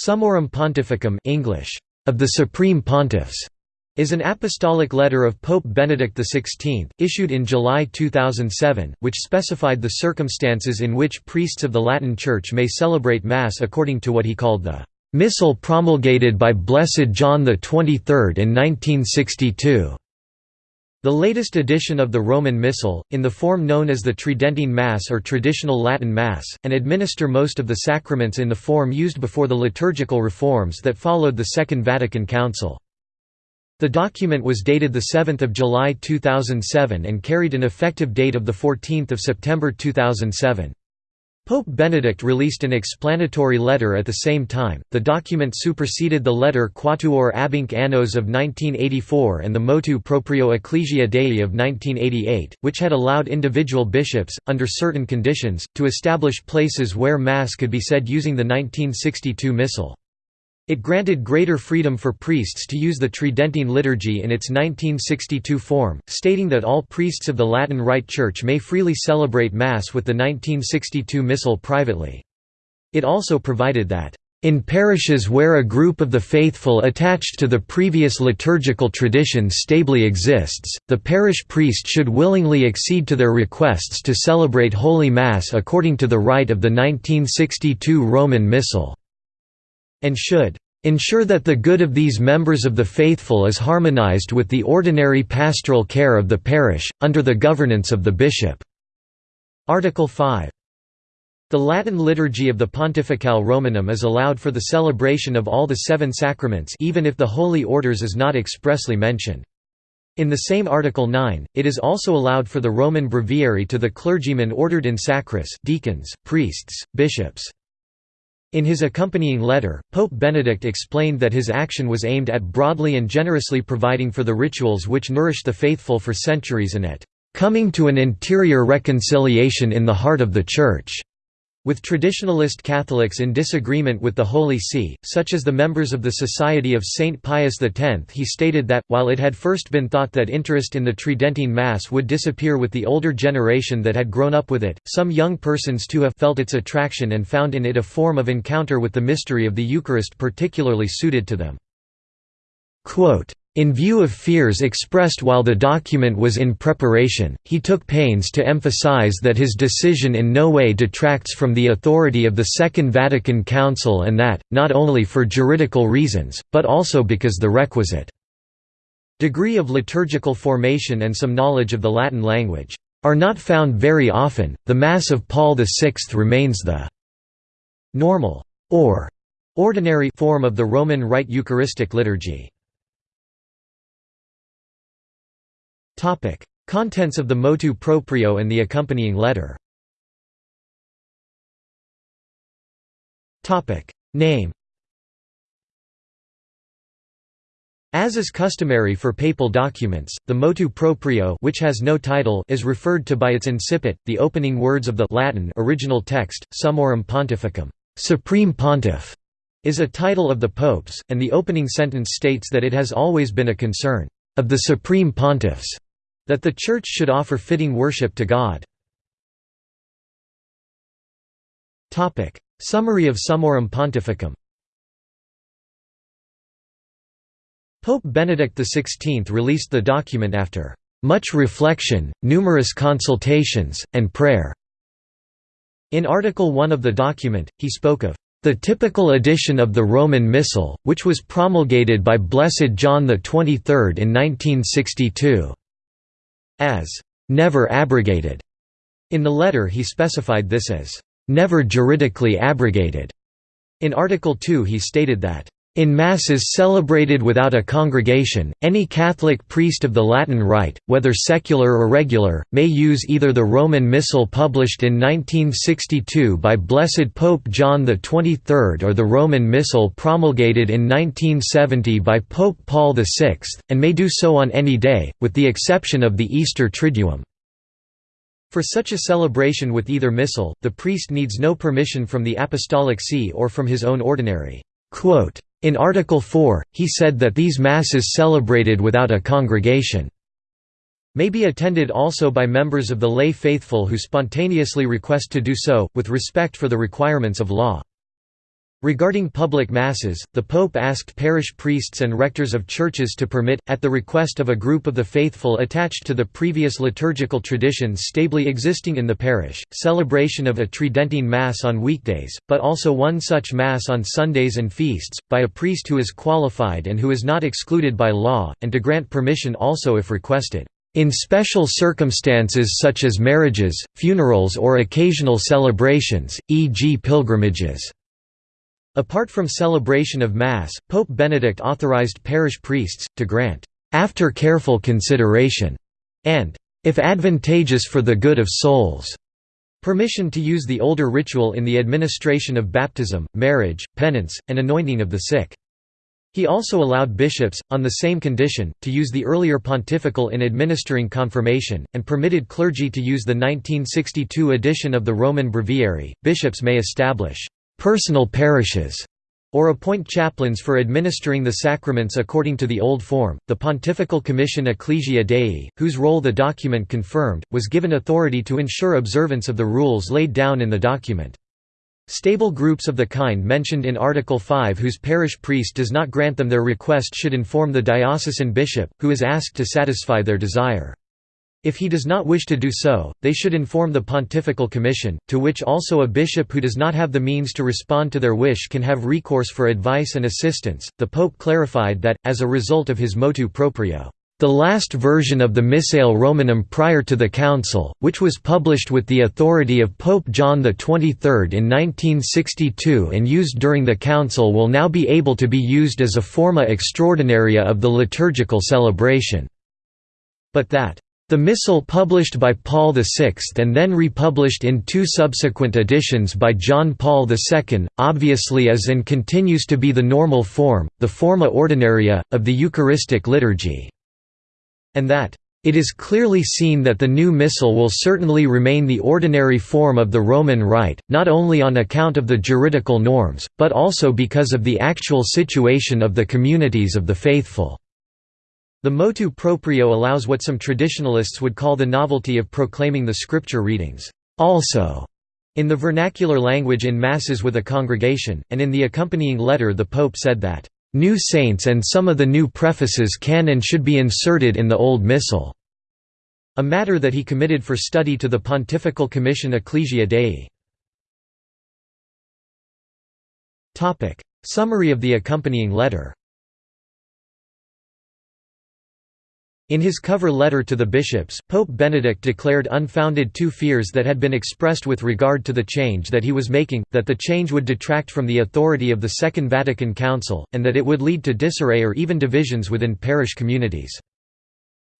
Summorum Pontificum English, of the Supreme Pontiffs, is an apostolic letter of Pope Benedict XVI, issued in July 2007, which specified the circumstances in which priests of the Latin Church may celebrate Mass according to what he called the "...missal promulgated by Blessed John XXIII in 1962." The latest edition of the Roman Missal, in the form known as the Tridentine Mass or traditional Latin Mass, and administer most of the sacraments in the form used before the liturgical reforms that followed the Second Vatican Council. The document was dated 7 July 2007 and carried an effective date of 14 September 2007. Pope Benedict released an explanatory letter at the same time. The document superseded the letter Quattuor Abhinc Annos of 1984 and the Motu Proprio Ecclesia Dei of 1988, which had allowed individual bishops, under certain conditions, to establish places where Mass could be said using the 1962 Missal. It granted greater freedom for priests to use the Tridentine liturgy in its 1962 form, stating that all priests of the Latin Rite Church may freely celebrate Mass with the 1962 Missal privately. It also provided that, "...in parishes where a group of the faithful attached to the previous liturgical tradition stably exists, the parish priest should willingly accede to their requests to celebrate Holy Mass according to the rite of the 1962 Roman Missal." And should ensure that the good of these members of the faithful is harmonized with the ordinary pastoral care of the parish, under the governance of the bishop." Article 5. The Latin liturgy of the Pontificale Romanum is allowed for the celebration of all the seven sacraments even if the Holy Orders is not expressly mentioned. In the same Article 9, it is also allowed for the Roman breviary to the clergymen ordered in sacris deacons, priests, bishops, in his accompanying letter, Pope Benedict explained that his action was aimed at broadly and generously providing for the rituals which nourished the faithful for centuries and at coming to an interior reconciliation in the heart of the Church. With traditionalist Catholics in disagreement with the Holy See, such as the members of the Society of Saint Pius X he stated that, while it had first been thought that interest in the Tridentine Mass would disappear with the older generation that had grown up with it, some young persons too have felt its attraction and found in it a form of encounter with the mystery of the Eucharist particularly suited to them. Quote, in view of fears expressed while the document was in preparation, he took pains to emphasize that his decision in no way detracts from the authority of the Second Vatican Council and that, not only for juridical reasons, but also because the requisite degree of liturgical formation and some knowledge of the Latin language are not found very often. The Mass of Paul VI remains the normal or ordinary form of the Roman Rite Eucharistic liturgy. Topic: Contents of the motu proprio and the accompanying letter. Topic: Name. As is customary for papal documents, the motu proprio which has no title is referred to by its incipit, the opening words of the Latin original text, Summorum Pontificum, Supreme Pontiff, is a title of the popes, and the opening sentence states that it has always been a concern of the Supreme Pontiffs that the Church should offer fitting worship to God. Summary of Summorum Pontificum Pope Benedict XVI released the document after much reflection, numerous consultations, and prayer. In Article 1 of the document, he spoke of the typical edition of the Roman Missal, which was promulgated by Blessed John XXIII in 1962 as never abrogated. In the letter he specified this as never juridically abrogated. In Article 2 he stated that in Masses celebrated without a congregation, any Catholic priest of the Latin Rite, whether secular or regular, may use either the Roman Missal published in 1962 by Blessed Pope John XXIII or the Roman Missal promulgated in 1970 by Pope Paul VI, and may do so on any day, with the exception of the Easter Triduum. For such a celebration with either missal, the priest needs no permission from the Apostolic See or from his own ordinary. Quote, in Article 4, he said that these Masses celebrated without a congregation may be attended also by members of the lay faithful who spontaneously request to do so, with respect for the requirements of law. Regarding public masses, the Pope asked parish priests and rectors of churches to permit, at the request of a group of the faithful attached to the previous liturgical traditions stably existing in the parish, celebration of a Tridentine Mass on weekdays, but also one such Mass on Sundays and feasts, by a priest who is qualified and who is not excluded by law, and to grant permission also if requested. In special circumstances such as marriages, funerals or occasional celebrations, e.g. pilgrimages. Apart from celebration of Mass, Pope Benedict authorized parish priests, to grant, "...after careful consideration", and "...if advantageous for the good of souls", permission to use the older ritual in the administration of baptism, marriage, penance, and anointing of the sick. He also allowed bishops, on the same condition, to use the earlier pontifical in administering confirmation, and permitted clergy to use the 1962 edition of the Roman Breviary. Bishops may establish personal parishes, or appoint chaplains for administering the sacraments according to the old form. The Pontifical Commission Ecclesia Dei, whose role the document confirmed, was given authority to ensure observance of the rules laid down in the document. Stable groups of the kind mentioned in Article 5 whose parish priest does not grant them their request should inform the diocesan bishop, who is asked to satisfy their desire. If he does not wish to do so, they should inform the Pontifical Commission, to which also a bishop who does not have the means to respond to their wish can have recourse for advice and assistance. The Pope clarified that, as a result of his motu proprio, the last version of the Missale Romanum prior to the Council, which was published with the authority of Pope John XXIII in 1962 and used during the Council will now be able to be used as a forma extraordinaria of the liturgical celebration. But that the Missal published by Paul VI and then republished in two subsequent editions by John Paul II, obviously is and continues to be the normal form, the forma ordinaria, of the Eucharistic liturgy. And that, "...it is clearly seen that the new Missal will certainly remain the ordinary form of the Roman Rite, not only on account of the juridical norms, but also because of the actual situation of the communities of the faithful." The motu proprio allows what some traditionalists would call the novelty of proclaiming the scripture readings, also, in the vernacular language in Masses with a congregation, and in the accompanying letter the Pope said that, "...new saints and some of the new prefaces can and should be inserted in the Old Missal." a matter that he committed for study to the Pontifical Commission Ecclesia Dei. Summary of the accompanying letter In his cover letter to the bishops, Pope Benedict declared unfounded two fears that had been expressed with regard to the change that he was making, that the change would detract from the authority of the Second Vatican Council, and that it would lead to disarray or even divisions within parish communities.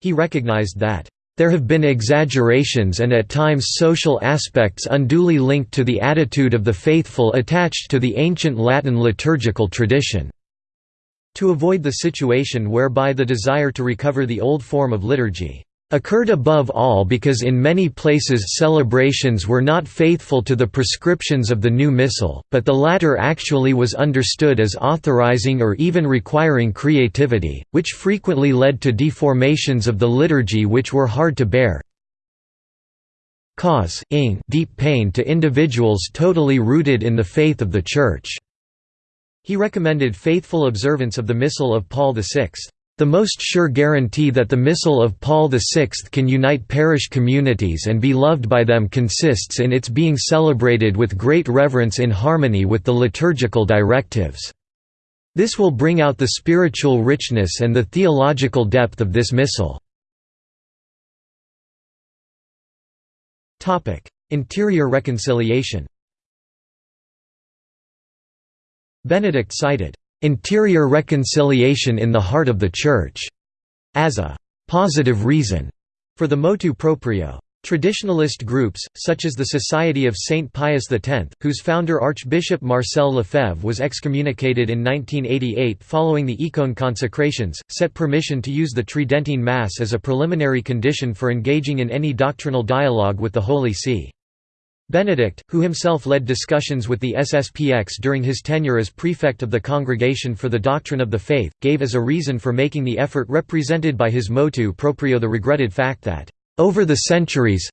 He recognized that, "...there have been exaggerations and at times social aspects unduly linked to the attitude of the faithful attached to the ancient Latin liturgical tradition." To avoid the situation whereby the desire to recover the old form of liturgy occurred above all because in many places celebrations were not faithful to the prescriptions of the new missal, but the latter actually was understood as authorizing or even requiring creativity, which frequently led to deformations of the liturgy which were hard to bear cause deep pain to individuals totally rooted in the faith of the Church. He recommended faithful observance of the Missal of Paul VI. The most sure guarantee that the Missal of Paul VI can unite parish communities and be loved by them consists in its being celebrated with great reverence in harmony with the liturgical directives. This will bring out the spiritual richness and the theological depth of this Missal. Interior reconciliation Benedict cited, "...interior reconciliation in the heart of the Church", as a "...positive reason", for the motu proprio. Traditionalist groups, such as the Society of Saint Pius X, whose founder Archbishop Marcel Lefebvre was excommunicated in 1988 following the Écône consecrations, set permission to use the Tridentine Mass as a preliminary condition for engaging in any doctrinal dialogue with the Holy See. Benedict, who himself led discussions with the SSPX during his tenure as prefect of the Congregation for the Doctrine of the Faith, gave as a reason for making the effort represented by his motu proprio the regretted fact that, "...over the centuries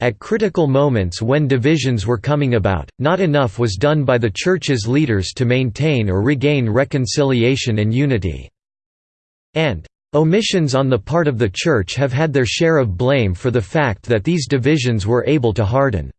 At critical moments when divisions were coming about, not enough was done by the Church's leaders to maintain or regain reconciliation and unity. And Omissions on the part of the Church have had their share of blame for the fact that these divisions were able to harden.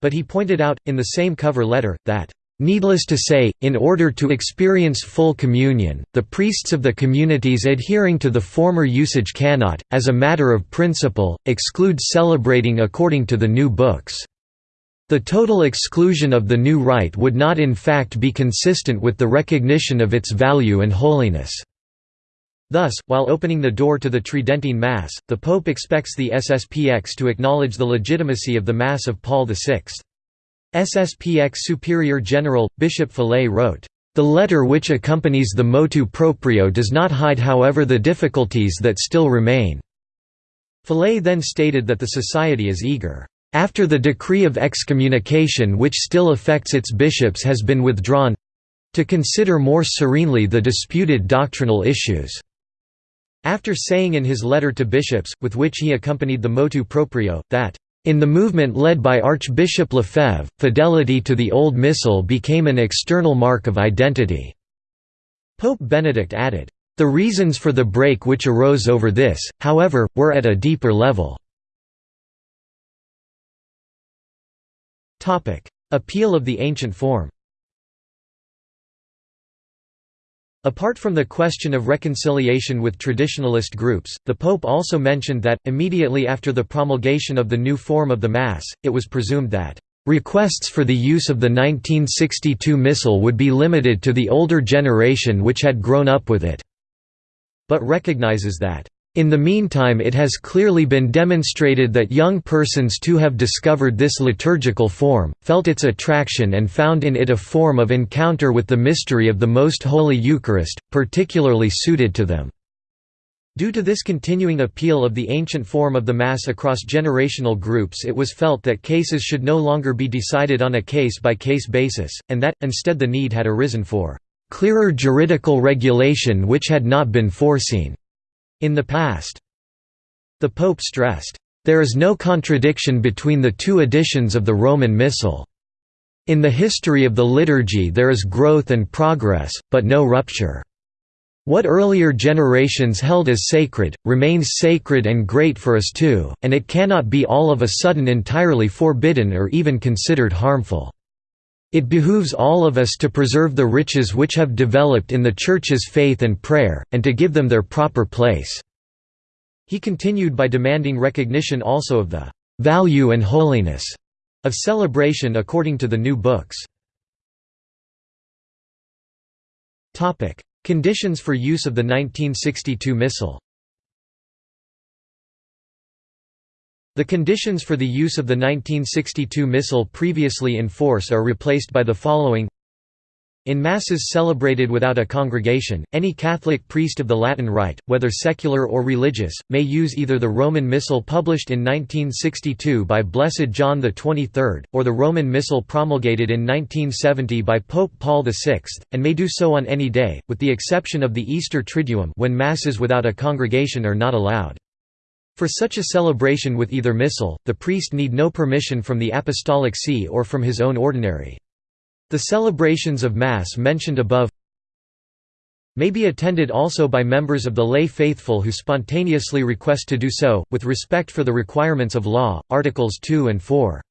But he pointed out, in the same cover letter, that Needless to say, in order to experience full communion, the priests of the communities adhering to the former usage cannot, as a matter of principle, exclude celebrating according to the new books. The total exclusion of the new rite would not in fact be consistent with the recognition of its value and holiness. Thus, while opening the door to the Tridentine Mass, the Pope expects the SSPX to acknowledge the legitimacy of the Mass of Paul VI. SSPX Superior General, Bishop Fellay wrote, "...the letter which accompanies the motu proprio does not hide however the difficulties that still remain." Fellay then stated that the Society is eager, "...after the decree of excommunication which still affects its bishops has been withdrawn to consider more serenely the disputed doctrinal issues." After saying in his letter to bishops, with which he accompanied the motu proprio, that in the movement led by Archbishop Lefebvre, fidelity to the Old Missal became an external mark of identity. Pope Benedict added, "...the reasons for the break which arose over this, however, were at a deeper level." Appeal of the ancient form Apart from the question of reconciliation with traditionalist groups, the Pope also mentioned that, immediately after the promulgation of the new form of the Mass, it was presumed that, "...requests for the use of the 1962 Missal would be limited to the older generation which had grown up with it," but recognizes that, in the meantime it has clearly been demonstrated that young persons too have discovered this liturgical form, felt its attraction and found in it a form of encounter with the mystery of the Most Holy Eucharist, particularly suited to them. Due to this continuing appeal of the ancient form of the Mass across generational groups it was felt that cases should no longer be decided on a case-by-case -case basis, and that, instead the need had arisen for "...clearer juridical regulation which had not been foreseen." In the past. The Pope stressed, "...there is no contradiction between the two editions of the Roman Missal. In the history of the liturgy there is growth and progress, but no rupture. What earlier generations held as sacred, remains sacred and great for us too, and it cannot be all of a sudden entirely forbidden or even considered harmful. It behooves all of us to preserve the riches which have developed in the Church's faith and prayer, and to give them their proper place." He continued by demanding recognition also of the "...value and holiness." of celebration according to the new books. Conditions for use of the 1962 Missal The conditions for the use of the 1962 Missal previously in force are replaced by the following in Masses celebrated without a congregation, any Catholic priest of the Latin Rite, whether secular or religious, may use either the Roman Missal published in 1962 by Blessed John XXIII, or the Roman Missal promulgated in 1970 by Pope Paul VI, and may do so on any day, with the exception of the Easter Triduum when Masses without a congregation are not allowed. For such a celebration with either missal, the priest need no permission from the Apostolic See or from his own ordinary. The celebrations of Mass mentioned above may be attended also by members of the lay faithful who spontaneously request to do so, with respect for the requirements of law, Articles 2 and 4.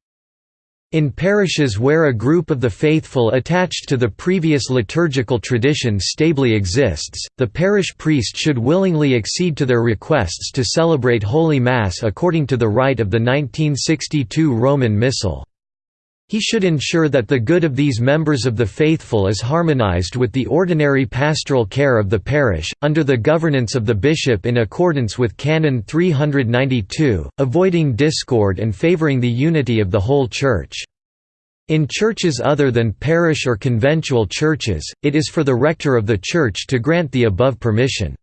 In parishes where a group of the faithful attached to the previous liturgical tradition stably exists, the parish priest should willingly accede to their requests to celebrate Holy Mass according to the rite of the 1962 Roman Missal. He should ensure that the good of these members of the faithful is harmonized with the ordinary pastoral care of the parish, under the governance of the bishop in accordance with Canon 392, avoiding discord and favoring the unity of the whole Church. In churches other than parish or conventual churches, it is for the rector of the church to grant the above permission.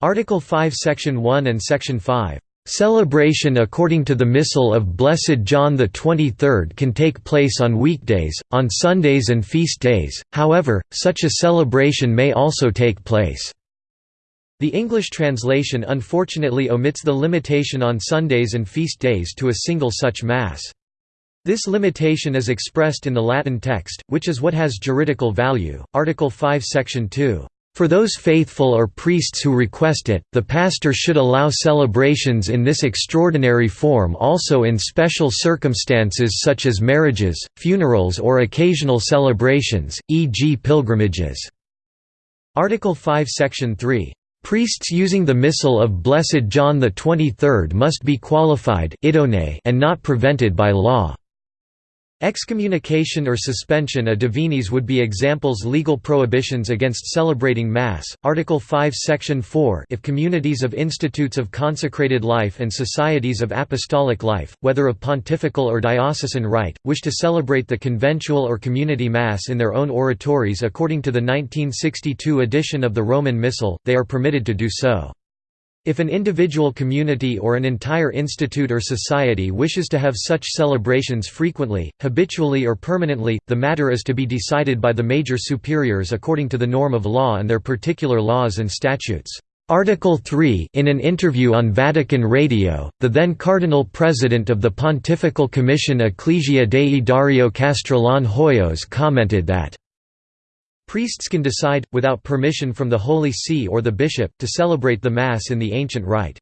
Article 5 Section 1 and Section 5 Celebration according to the Missal of Blessed John XXIII can take place on weekdays, on Sundays and feast days, however, such a celebration may also take place. The English translation unfortunately omits the limitation on Sundays and feast days to a single such Mass. This limitation is expressed in the Latin text, which is what has juridical value. Article 5 Section 2. For those faithful or priests who request it, the pastor should allow celebrations in this extraordinary form also in special circumstances such as marriages, funerals or occasional celebrations, e.g. pilgrimages." Article 5 Section 3. Priests using the Missal of Blessed John XXIII must be qualified and not prevented by law. Excommunication or suspension a divinis would be examples legal prohibitions against celebrating Mass, Article 5 Section 4 if communities of institutes of consecrated life and societies of apostolic life, whether of pontifical or diocesan rite, wish to celebrate the conventual or community Mass in their own oratories according to the 1962 edition of the Roman Missal, they are permitted to do so. If an individual community or an entire institute or society wishes to have such celebrations frequently, habitually or permanently, the matter is to be decided by the major superiors according to the norm of law and their particular laws and statutes. Article 3 In an interview on Vatican Radio, the then Cardinal President of the Pontifical Commission Ecclesia Dei Dario Castrillon Hoyos commented that Priests can decide, without permission from the Holy See or the bishop, to celebrate the Mass in the ancient rite.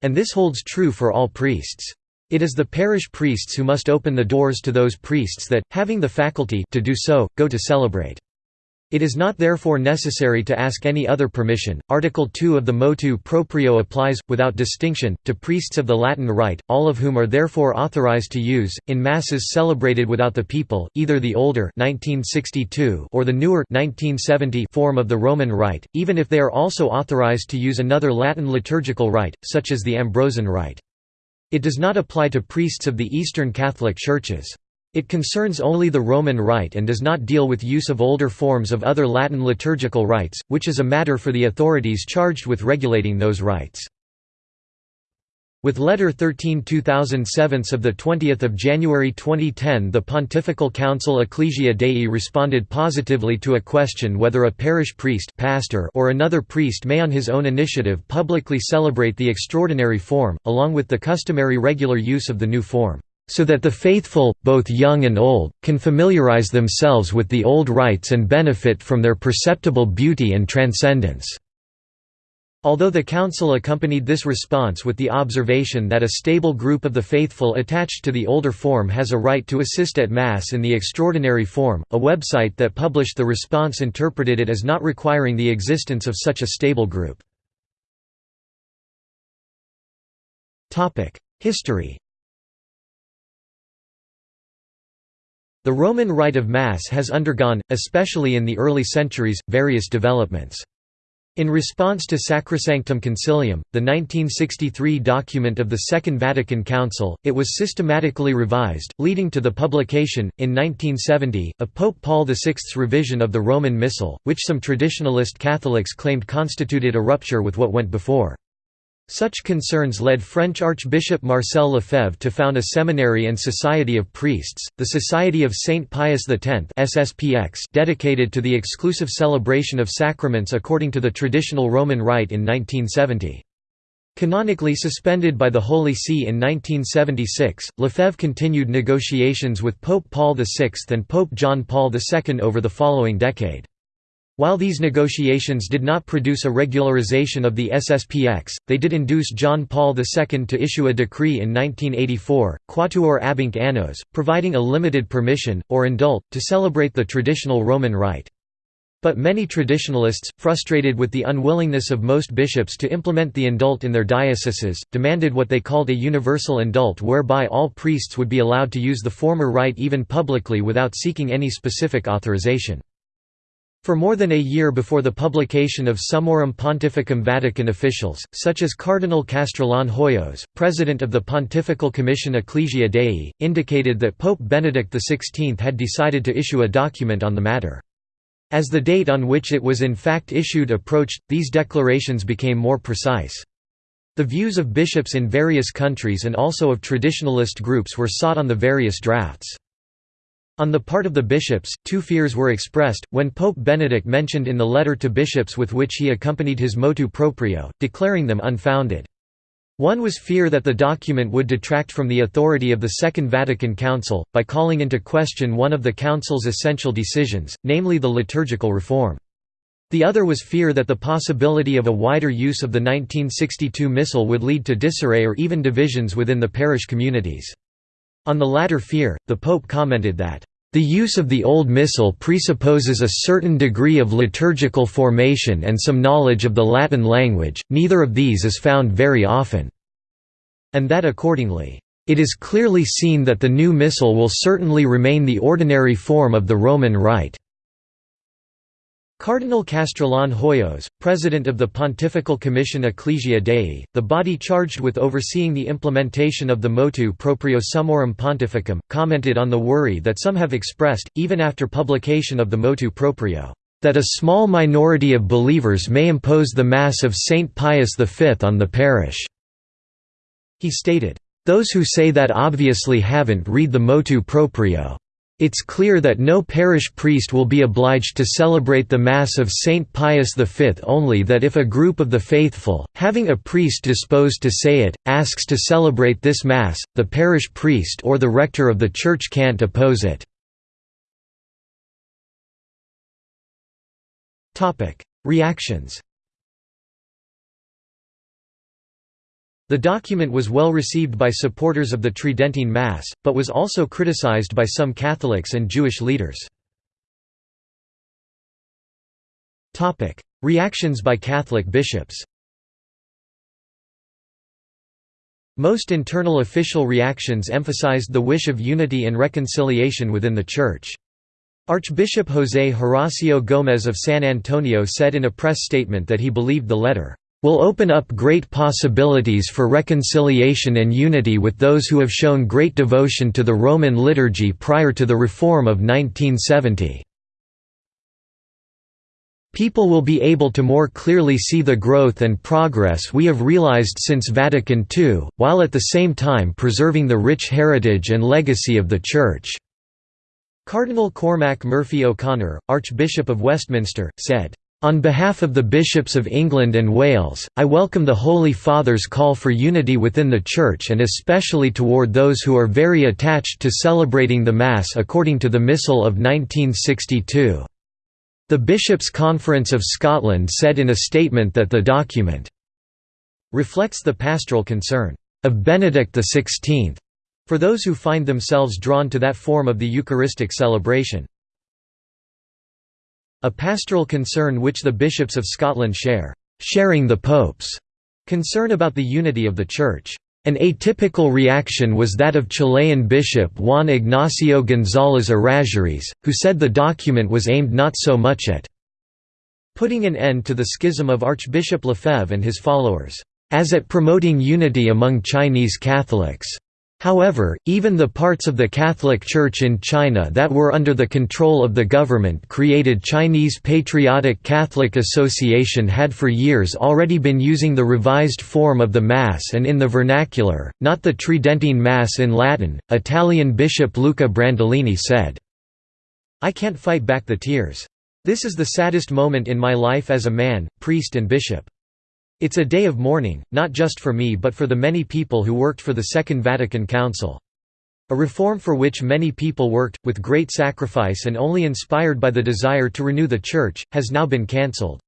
And this holds true for all priests. It is the parish priests who must open the doors to those priests that, having the faculty to do so, go to celebrate. It is not therefore necessary to ask any other permission. Article 2 of the motu proprio applies, without distinction, to priests of the Latin Rite, all of whom are therefore authorized to use, in masses celebrated without the people, either the older 1962 or the newer 1970 form of the Roman Rite, even if they are also authorized to use another Latin liturgical rite, such as the Ambrosian Rite. It does not apply to priests of the Eastern Catholic Churches. It concerns only the Roman Rite and does not deal with use of older forms of other Latin liturgical rites, which is a matter for the authorities charged with regulating those rites. With Letter 13 2007 of 20 January 2010 the Pontifical Council Ecclesia Dei responded positively to a question whether a parish priest pastor or another priest may on his own initiative publicly celebrate the extraordinary form, along with the customary regular use of the new form so that the faithful, both young and old, can familiarize themselves with the old rites and benefit from their perceptible beauty and transcendence." Although the Council accompanied this response with the observation that a stable group of the faithful attached to the older form has a right to assist at Mass in the extraordinary form, a website that published the response interpreted it as not requiring the existence of such a stable group. History The Roman rite of Mass has undergone, especially in the early centuries, various developments. In response to Sacrosanctum Concilium, the 1963 document of the Second Vatican Council, it was systematically revised, leading to the publication, in 1970, of Pope Paul VI's revision of the Roman Missal, which some traditionalist Catholics claimed constituted a rupture with what went before. Such concerns led French Archbishop Marcel Lefebvre to found a seminary and society of priests, the Society of Saint Pius X dedicated to the exclusive celebration of sacraments according to the traditional Roman rite in 1970. Canonically suspended by the Holy See in 1976, Lefebvre continued negotiations with Pope Paul VI and Pope John Paul II over the following decade. While these negotiations did not produce a regularization of the SSPX, they did induce John Paul II to issue a decree in 1984, Quattuor Abhinc Annos, providing a limited permission, or indult, to celebrate the traditional Roman rite. But many traditionalists, frustrated with the unwillingness of most bishops to implement the indult in their dioceses, demanded what they called a universal indult whereby all priests would be allowed to use the former rite even publicly without seeking any specific authorization. For more than a year before the publication of Summorum Pontificum Vatican officials, such as Cardinal Castrillon Hoyos, president of the Pontifical Commission Ecclesia Dei, indicated that Pope Benedict XVI had decided to issue a document on the matter. As the date on which it was in fact issued approached, these declarations became more precise. The views of bishops in various countries and also of traditionalist groups were sought on the various drafts. On the part of the bishops, two fears were expressed, when Pope Benedict mentioned in the letter to bishops with which he accompanied his motu proprio, declaring them unfounded. One was fear that the document would detract from the authority of the Second Vatican Council, by calling into question one of the Council's essential decisions, namely the liturgical reform. The other was fear that the possibility of a wider use of the 1962 Missal would lead to disarray or even divisions within the parish communities. On the latter fear, the Pope commented that, "...the use of the Old Missal presupposes a certain degree of liturgical formation and some knowledge of the Latin language, neither of these is found very often." And that accordingly, "...it is clearly seen that the new Missal will certainly remain the ordinary form of the Roman Rite." Cardinal Castrillon Hoyos, president of the Pontifical Commission Ecclesia Dei, the body charged with overseeing the implementation of the motu proprio Summorum Pontificum, commented on the worry that some have expressed, even after publication of the motu proprio, that a small minority of believers may impose the Mass of Saint Pius V on the parish. He stated, "...those who say that obviously haven't read the motu proprio. It's clear that no parish priest will be obliged to celebrate the Mass of Saint Pius V only that if a group of the faithful, having a priest disposed to say it, asks to celebrate this Mass, the parish priest or the rector of the church can't oppose it. Reactions The document was well received by supporters of the Tridentine Mass, but was also criticized by some Catholics and Jewish leaders. Reactions by Catholic bishops Most internal official reactions emphasized the wish of unity and reconciliation within the Church. Archbishop José Horacio Gómez of San Antonio said in a press statement that he believed the letter will open up great possibilities for reconciliation and unity with those who have shown great devotion to the Roman liturgy prior to the reform of 1970. People will be able to more clearly see the growth and progress we have realized since Vatican II, while at the same time preserving the rich heritage and legacy of the Church." Cardinal Cormac Murphy O'Connor, Archbishop of Westminster, said, on behalf of the bishops of England and Wales, I welcome the Holy Father's call for unity within the Church and especially toward those who are very attached to celebrating the Mass according to the Missal of 1962. The Bishops' Conference of Scotland said in a statement that the document reflects the pastoral concern of Benedict XVI for those who find themselves drawn to that form of the Eucharistic celebration. A pastoral concern which the bishops of Scotland share, sharing the Pope's concern about the unity of the Church. An atypical reaction was that of Chilean Bishop Juan Ignacio González Errázuriz, who said the document was aimed not so much at putting an end to the schism of Archbishop Lefebvre and his followers, as at promoting unity among Chinese Catholics. However, even the parts of the Catholic Church in China that were under the control of the government created Chinese Patriotic Catholic Association had for years already been using the revised form of the Mass and in the vernacular, not the Tridentine Mass in Latin. Italian Bishop Luca Brandolini said, I can't fight back the tears. This is the saddest moment in my life as a man, priest and bishop. It's a day of mourning, not just for me but for the many people who worked for the Second Vatican Council. A reform for which many people worked, with great sacrifice and only inspired by the desire to renew the Church, has now been cancelled.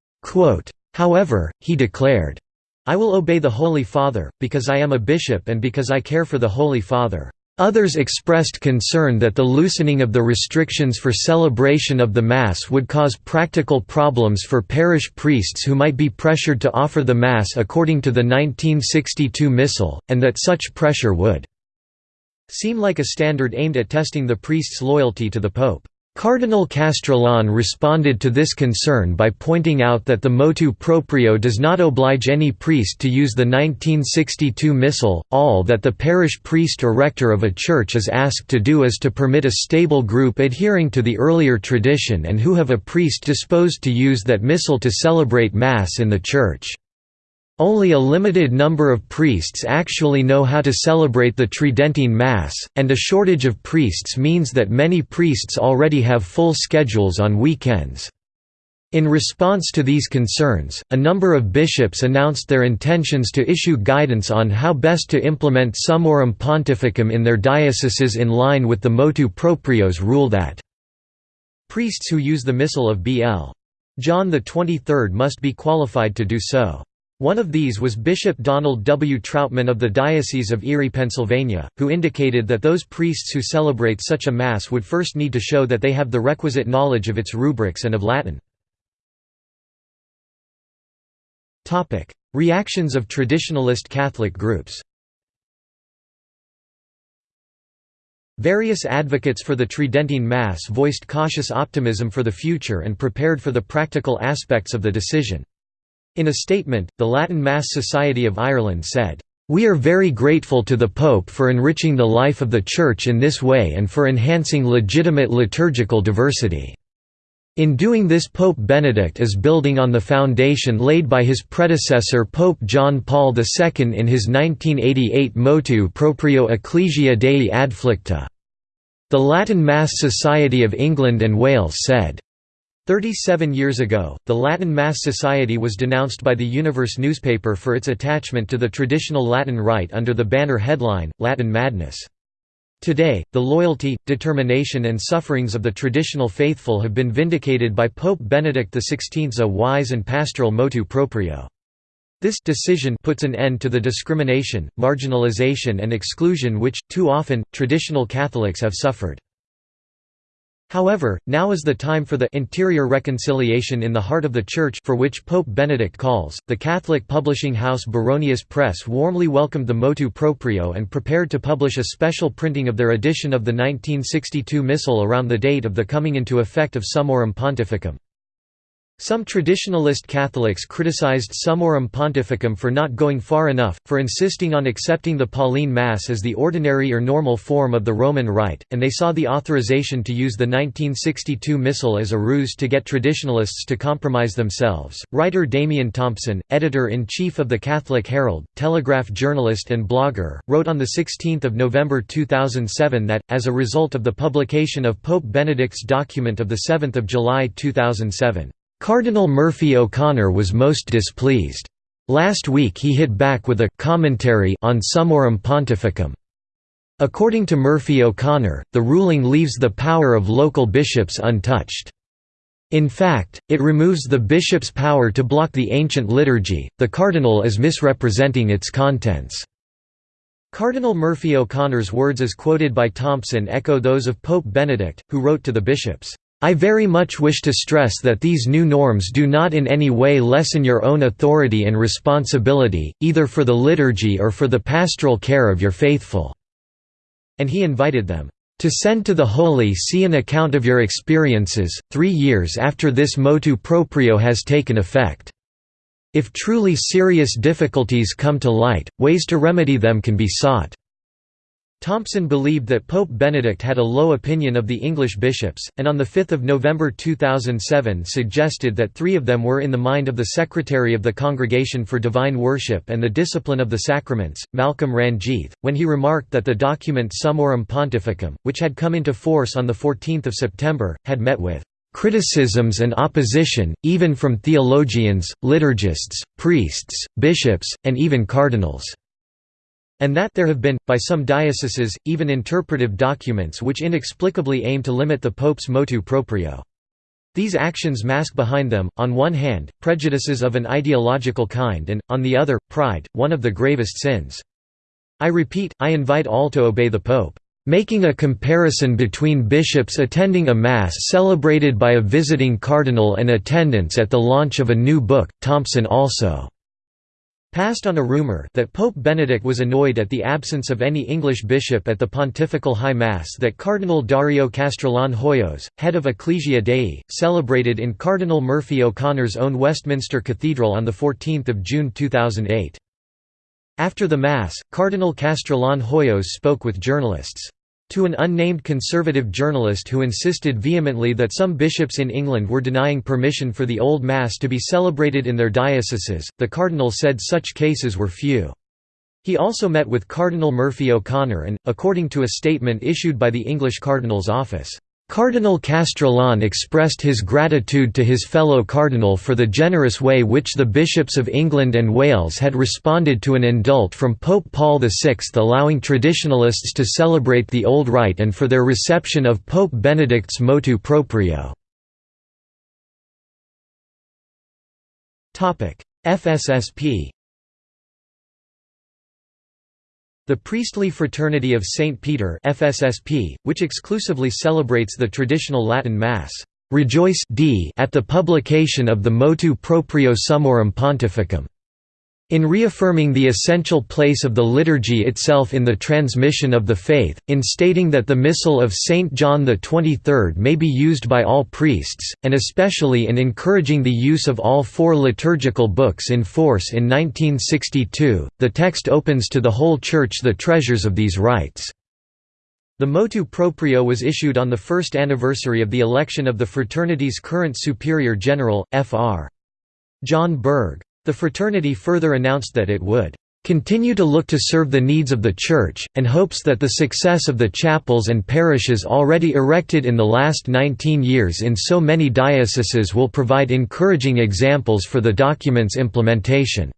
However, he declared, I will obey the Holy Father, because I am a bishop and because I care for the Holy Father. Others expressed concern that the loosening of the restrictions for celebration of the Mass would cause practical problems for parish priests who might be pressured to offer the Mass according to the 1962 Missal, and that such pressure would seem like a standard aimed at testing the priest's loyalty to the Pope. Cardinal Castrillon responded to this concern by pointing out that the motu proprio does not oblige any priest to use the 1962 Missal, all that the parish priest or rector of a church is asked to do is to permit a stable group adhering to the earlier tradition and who have a priest disposed to use that Missal to celebrate Mass in the church. Only a limited number of priests actually know how to celebrate the Tridentine Mass, and a shortage of priests means that many priests already have full schedules on weekends. In response to these concerns, a number of bishops announced their intentions to issue guidance on how best to implement Summorum Pontificum in their dioceses in line with the motu proprio's rule that priests who use the Missal of B.L. John XXIII must be qualified to do so. One of these was Bishop Donald W. Trautman of the Diocese of Erie, Pennsylvania, who indicated that those priests who celebrate such a Mass would first need to show that they have the requisite knowledge of its rubrics and of Latin. Reactions of traditionalist Catholic groups Various advocates for the Tridentine Mass voiced cautious optimism for the future and prepared for the practical aspects of the decision. In a statement, the Latin Mass Society of Ireland said, "...we are very grateful to the Pope for enriching the life of the Church in this way and for enhancing legitimate liturgical diversity." In doing this Pope Benedict is building on the foundation laid by his predecessor Pope John Paul II in his 1988 motu proprio Ecclesia Dei Adflicta. The Latin Mass Society of England and Wales said, Thirty-seven years ago, the Latin Mass Society was denounced by the Universe newspaper for its attachment to the traditional Latin rite under the banner headline, Latin Madness. Today, the loyalty, determination and sufferings of the traditional faithful have been vindicated by Pope Benedict XVI's a wise and pastoral motu proprio. This decision puts an end to the discrimination, marginalization and exclusion which, too often, traditional Catholics have suffered. However, now is the time for the interior reconciliation in the heart of the Church for which Pope Benedict calls. The Catholic publishing house Baronius Press warmly welcomed the motu proprio and prepared to publish a special printing of their edition of the 1962 Missal around the date of the coming into effect of Summorum Pontificum. Some traditionalist Catholics criticized Summorum Pontificum for not going far enough, for insisting on accepting the Pauline Mass as the ordinary or normal form of the Roman Rite, and they saw the authorization to use the 1962 Missal as a ruse to get traditionalists to compromise themselves. Writer Damian Thompson, editor in chief of the Catholic Herald, Telegraph journalist and blogger, wrote on 16 November 2007 that, as a result of the publication of Pope Benedict's document of 7 July 2007, Cardinal Murphy O'Connor was most displeased. Last week he hit back with a «commentary» on Summorum Pontificum. According to Murphy O'Connor, the ruling leaves the power of local bishops untouched. In fact, it removes the bishop's power to block the ancient liturgy, the cardinal is misrepresenting its contents. Cardinal Murphy O'Connor's words as quoted by Thompson echo those of Pope Benedict, who wrote to the bishops, I very much wish to stress that these new norms do not in any way lessen your own authority and responsibility, either for the liturgy or for the pastoral care of your faithful." And he invited them, "...to send to the Holy See an account of your experiences, three years after this motu proprio has taken effect. If truly serious difficulties come to light, ways to remedy them can be sought." Thompson believed that Pope Benedict had a low opinion of the English bishops, and on 5 November 2007 suggested that three of them were in the mind of the Secretary of the Congregation for Divine Worship and the Discipline of the Sacraments, Malcolm Ranjith, when he remarked that the document Summorum Pontificum, which had come into force on 14 September, had met with criticisms and opposition, even from theologians, liturgists, priests, bishops, and even cardinals and that there have been, by some dioceses, even interpretive documents which inexplicably aim to limit the Pope's motu proprio. These actions mask behind them, on one hand, prejudices of an ideological kind and, on the other, pride, one of the gravest sins. I repeat, I invite all to obey the Pope. Making a comparison between bishops attending a Mass celebrated by a visiting cardinal and attendance at the launch of a new book, Thompson also passed on a rumour that Pope Benedict was annoyed at the absence of any English bishop at the Pontifical High Mass that Cardinal Dario Castrillon Hoyos, head of Ecclesia Dei, celebrated in Cardinal Murphy O'Connor's own Westminster Cathedral on 14 June 2008. After the Mass, Cardinal Castrillon Hoyos spoke with journalists. To an unnamed conservative journalist who insisted vehemently that some bishops in England were denying permission for the Old Mass to be celebrated in their dioceses, the cardinal said such cases were few. He also met with Cardinal Murphy O'Connor and, according to a statement issued by the English Cardinal's office, Cardinal Castrillon expressed his gratitude to his fellow cardinal for the generous way which the bishops of England and Wales had responded to an indult from Pope Paul VI allowing traditionalists to celebrate the Old Rite and for their reception of Pope Benedict's motu proprio. FSSP The priestly fraternity of St. Peter FSSP, which exclusively celebrates the traditional Latin Mass, rejoice at the publication of the Motu Proprio Summorum Pontificum. In reaffirming the essential place of the liturgy itself in the transmission of the faith, in stating that the Missal of St. John XXIII may be used by all priests, and especially in encouraging the use of all four liturgical books in force in 1962, the text opens to the whole Church the treasures of these rites. The motu proprio was issued on the first anniversary of the election of the fraternity's current Superior General, Fr. John Berg. The fraternity further announced that it would continue to look to serve the needs of the Church, and hopes that the success of the chapels and parishes already erected in the last 19 years in so many dioceses will provide encouraging examples for the document's implementation.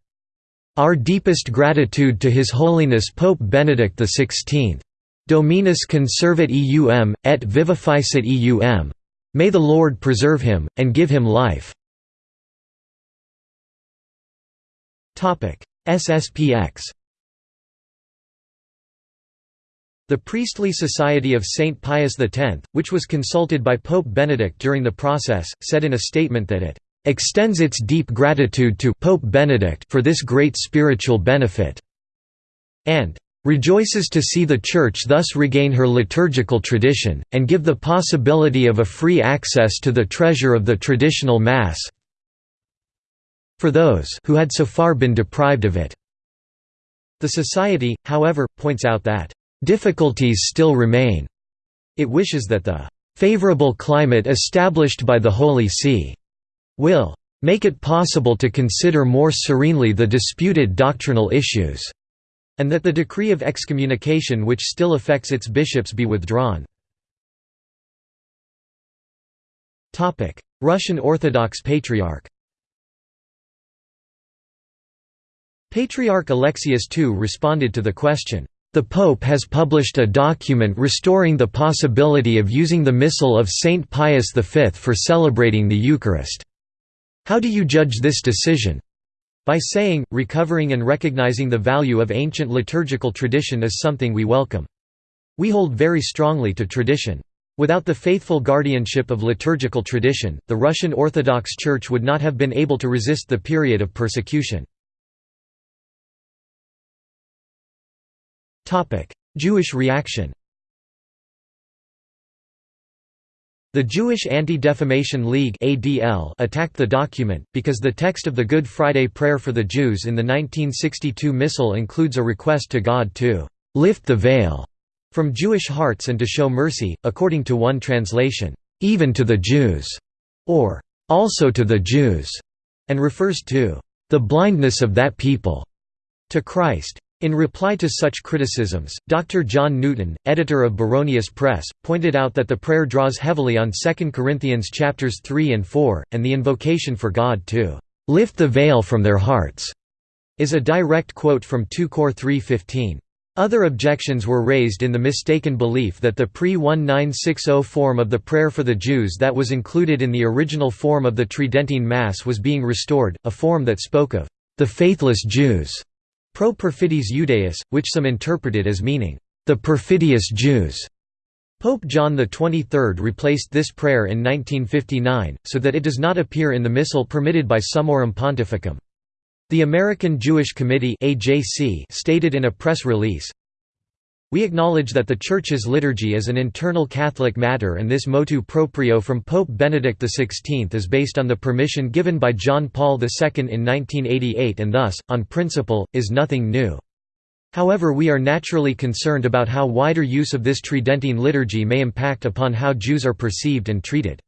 Our deepest gratitude to His Holiness Pope Benedict XVI. Dominus conservat eum, et vivificet eum. May the Lord preserve him, and give him life. SSPX The Priestly Society of St. Pius X, which was consulted by Pope Benedict during the process, said in a statement that it extends its deep gratitude to Pope Benedict for this great spiritual benefit, and rejoices to see the Church thus regain her liturgical tradition, and give the possibility of a free access to the treasure of the traditional Mass, for those who had so far been deprived of it. The Society, however, points out that, "...difficulties still remain." It wishes that the "...favorable climate established by the Holy See," will "...make it possible to consider more serenely the disputed doctrinal issues," and that the decree of excommunication which still affects its bishops be withdrawn. Russian Orthodox Patriarch Patriarch Alexius II responded to the question, "...the Pope has published a document restoring the possibility of using the Missal of Saint Pius V for celebrating the Eucharist. How do you judge this decision?" By saying, recovering and recognizing the value of ancient liturgical tradition is something we welcome. We hold very strongly to tradition. Without the faithful guardianship of liturgical tradition, the Russian Orthodox Church would not have been able to resist the period of persecution. Jewish reaction The Jewish Anti-Defamation League attacked the document, because the text of the Good Friday Prayer for the Jews in the 1962 Missal includes a request to God to «lift the veil» from Jewish hearts and to show mercy, according to one translation, «even to the Jews» or «also to the Jews», and refers to «the blindness of that people» to Christ. In reply to such criticisms, Dr. John Newton, editor of Baronius Press, pointed out that the prayer draws heavily on 2 Corinthians chapters 3 and 4, and the invocation for God to "...lift the veil from their hearts." is a direct quote from 2 Cor 3.15. Other objections were raised in the mistaken belief that the pre-1960 form of the prayer for the Jews that was included in the original form of the Tridentine Mass was being restored, a form that spoke of the faithless Jews Pro perfidis Judaeis, which some interpreted as meaning, the perfidious Jews. Pope John XXIII replaced this prayer in 1959, so that it does not appear in the missal permitted by Summorum Pontificum. The American Jewish Committee stated in a press release, we acknowledge that the Church's liturgy is an internal Catholic matter and this motu proprio from Pope Benedict XVI is based on the permission given by John Paul II in 1988 and thus, on principle, is nothing new. However we are naturally concerned about how wider use of this Tridentine liturgy may impact upon how Jews are perceived and treated.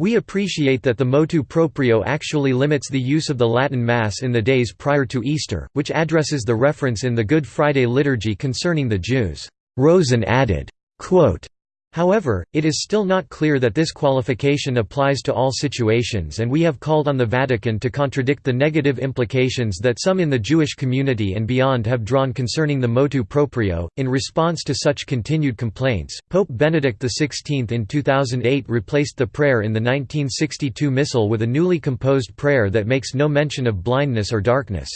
We appreciate that the motu proprio actually limits the use of the Latin Mass in the days prior to Easter, which addresses the reference in the Good Friday liturgy concerning the Jews, rose and added, quote, However, it is still not clear that this qualification applies to all situations and we have called on the Vatican to contradict the negative implications that some in the Jewish community and beyond have drawn concerning the motu proprio. In response to such continued complaints, Pope Benedict XVI in 2008 replaced the prayer in the 1962 Missal with a newly composed prayer that makes no mention of blindness or darkness.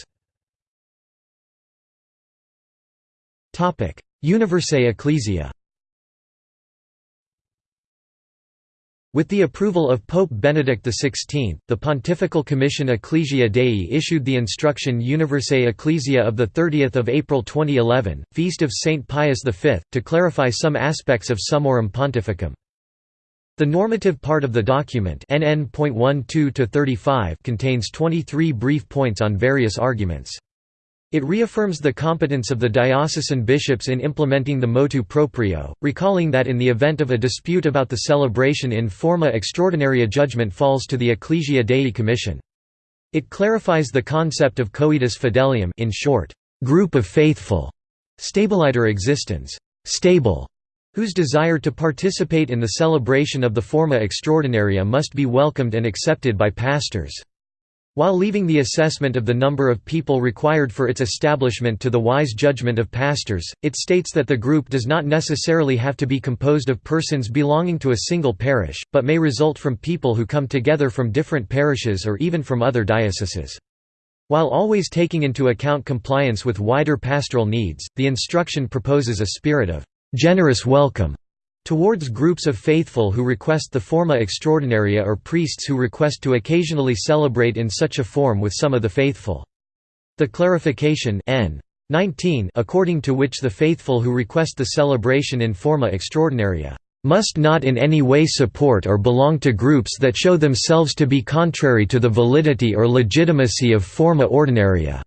Universae Ecclesiae With the approval of Pope Benedict XVI, the Pontifical Commission Ecclesia Dei issued the instruction Universae Ecclesiae of 30 April 2011, Feast of Saint Pius V, to clarify some aspects of Summorum Pontificum. The normative part of the document NN.12 contains 23 brief points on various arguments. It reaffirms the competence of the diocesan bishops in implementing the motu proprio, recalling that in the event of a dispute about the celebration in forma extraordinaria judgment falls to the Ecclesia Dei Commission. It clarifies the concept of coetus fidelium in short, group of faithful, stabiliter existens, stable, whose desire to participate in the celebration of the forma extraordinaria must be welcomed and accepted by pastors. While leaving the assessment of the number of people required for its establishment to the wise judgment of pastors, it states that the group does not necessarily have to be composed of persons belonging to a single parish, but may result from people who come together from different parishes or even from other dioceses. While always taking into account compliance with wider pastoral needs, the instruction proposes a spirit of generous welcome towards groups of faithful who request the forma extraordinaria or priests who request to occasionally celebrate in such a form with some of the faithful. The clarification n. 19 according to which the faithful who request the celebration in forma extraordinaria must not in any way support or belong to groups that show themselves to be contrary to the validity or legitimacy of forma ordinaria,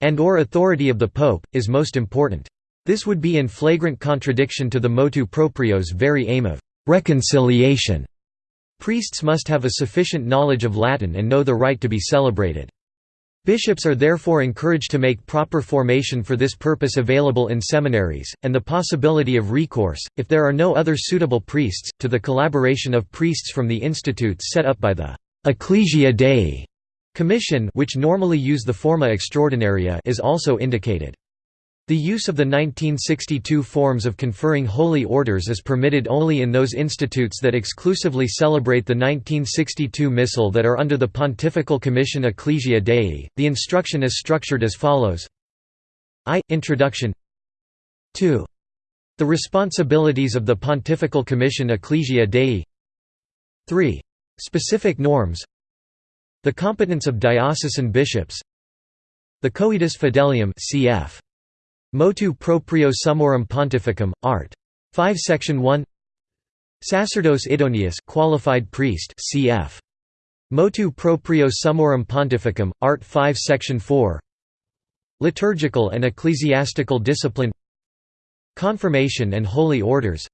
and or authority of the Pope, is most important. This would be in flagrant contradiction to the motu proprio's very aim of reconciliation. Priests must have a sufficient knowledge of Latin and know the rite to be celebrated. Bishops are therefore encouraged to make proper formation for this purpose available in seminaries, and the possibility of recourse, if there are no other suitable priests, to the collaboration of priests from the institutes set up by the «Ecclesia Dei» Commission which normally use the forma extraordinaria is also indicated. The use of the 1962 forms of conferring holy orders is permitted only in those institutes that exclusively celebrate the 1962 Missal that are under the Pontifical Commission Ecclesia Dei. The instruction is structured as follows I. Introduction 2. The responsibilities of the Pontifical Commission Ecclesia Dei 3. Specific norms The competence of diocesan bishops The coetus fidelium cf. Motu proprio summorum pontificum, art. 5 Section 1 Sacerdos idoneus qualified priest cf. Motu proprio summorum pontificum, art. 5 Section 4 Liturgical and ecclesiastical discipline. Confirmation and holy orders.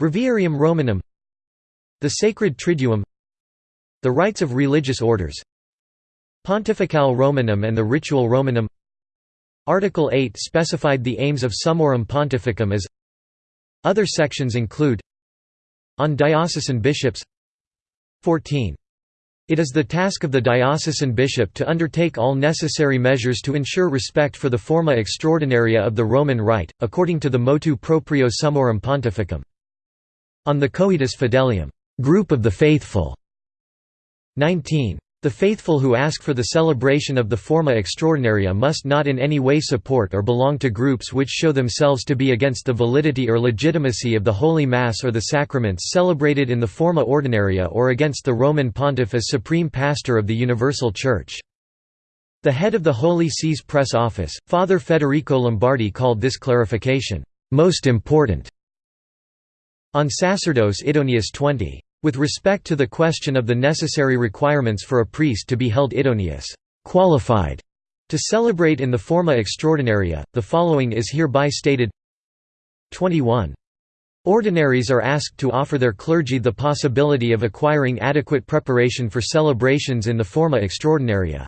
Breviarium Romanum. The Sacred Triduum. The rites of religious orders. Pontificale Romanum and the Rituale Romanum Article 8 specified the aims of Summorum Pontificum as Other sections include On diocesan bishops 14. It is the task of the diocesan bishop to undertake all necessary measures to ensure respect for the forma extraordinaria of the Roman Rite, according to the motu proprio Summorum Pontificum. On the coetus fidelium group of the faithful", 19. The faithful who ask for the celebration of the forma extraordinaria must not in any way support or belong to groups which show themselves to be against the validity or legitimacy of the Holy Mass or the sacraments celebrated in the forma ordinaria or against the Roman Pontiff as supreme pastor of the Universal Church. The head of the Holy See's press office, Father Federico Lombardi called this clarification, "...most important." On Sacerdos Idoneus 20. With respect to the question of the necessary requirements for a priest to be held idoneus qualified", To celebrate in the forma extraordinaria, the following is hereby stated 21. Ordinaries are asked to offer their clergy the possibility of acquiring adequate preparation for celebrations in the forma extraordinaria.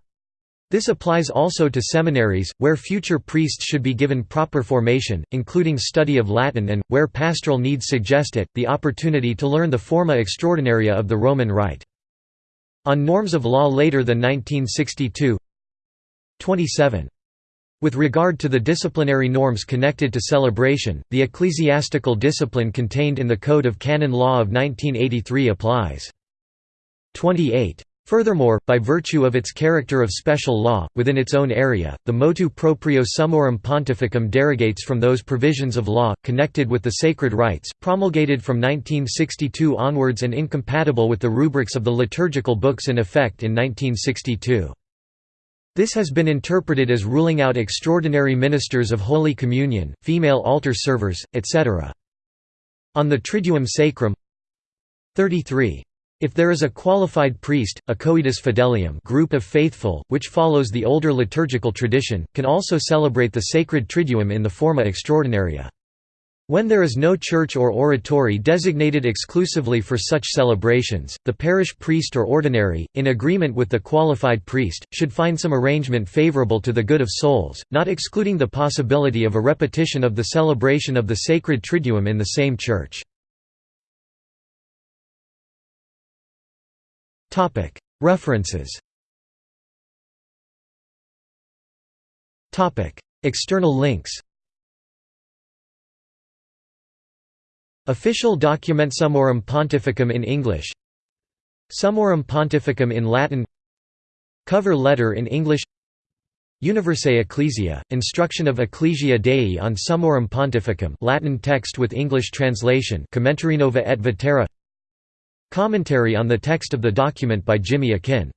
This applies also to seminaries, where future priests should be given proper formation, including study of Latin and, where pastoral needs suggest it, the opportunity to learn the forma extraordinaria of the Roman Rite. On norms of law later than 1962 27. With regard to the disciplinary norms connected to celebration, the ecclesiastical discipline contained in the Code of Canon Law of 1983 applies. 28. Furthermore, by virtue of its character of special law, within its own area, the motu proprio summorum pontificum derogates from those provisions of law, connected with the sacred rites, promulgated from 1962 onwards and incompatible with the rubrics of the liturgical books in effect in 1962. This has been interpreted as ruling out extraordinary ministers of Holy Communion, female altar servers, etc. On the Triduum Sacrum 33. If there is a qualified priest, a coetus fidelium group of faithful, which follows the older liturgical tradition, can also celebrate the sacred Triduum in the forma extraordinaria. When there is no church or oratory designated exclusively for such celebrations, the parish priest or ordinary, in agreement with the qualified priest, should find some arrangement favorable to the good of souls, not excluding the possibility of a repetition of the celebration of the sacred Triduum in the same church. References. External links. Official document Summorum Pontificum in English. Summorum Pontificum in Latin. Cover letter in English. Universae Ecclesiae, Instruction of Ecclesia Dei on Summorum Pontificum Latin text with English translation Commentarinova et Vetera Commentary on the text of the document by Jimmy Akin